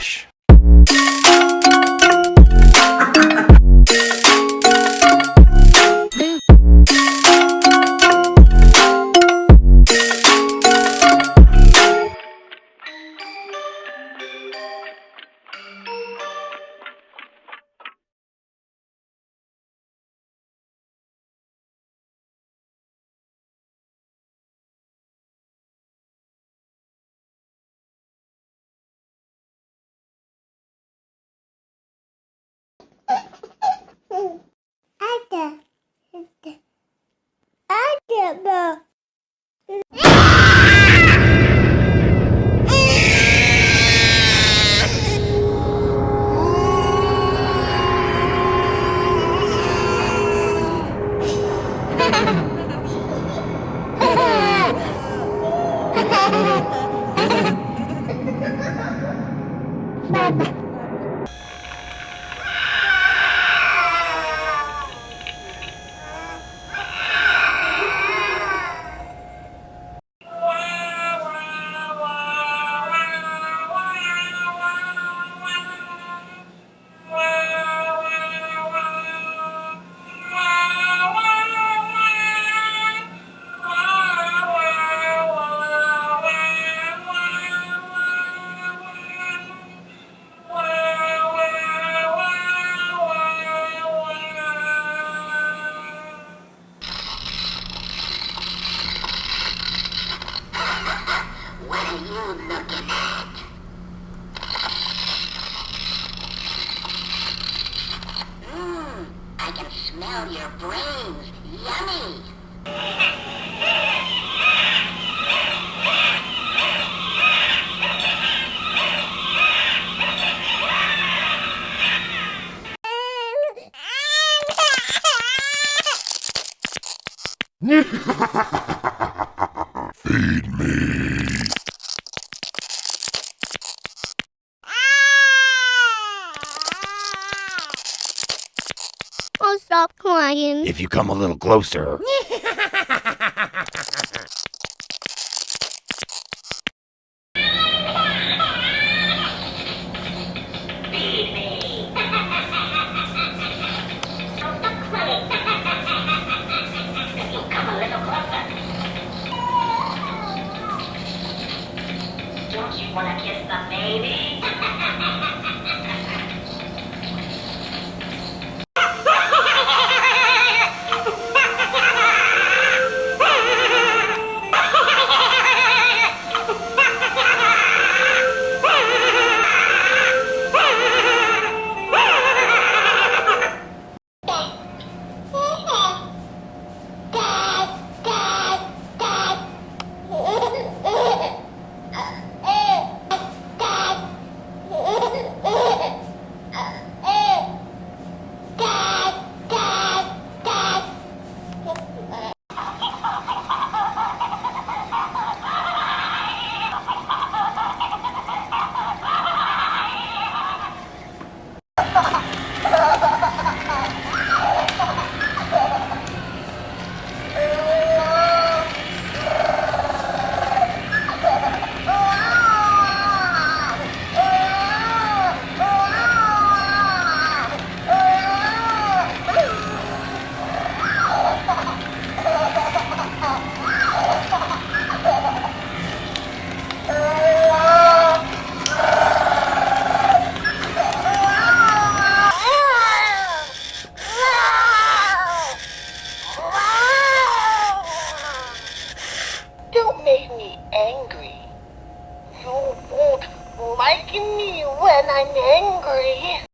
Relaxa. Bye-bye. You looking at? Mmm, I can smell your brains. Yummy. Feed me. Stop crying. If you come a little closer. Come a little closer. Don't you want to kiss the baby? You won't like me when I'm angry.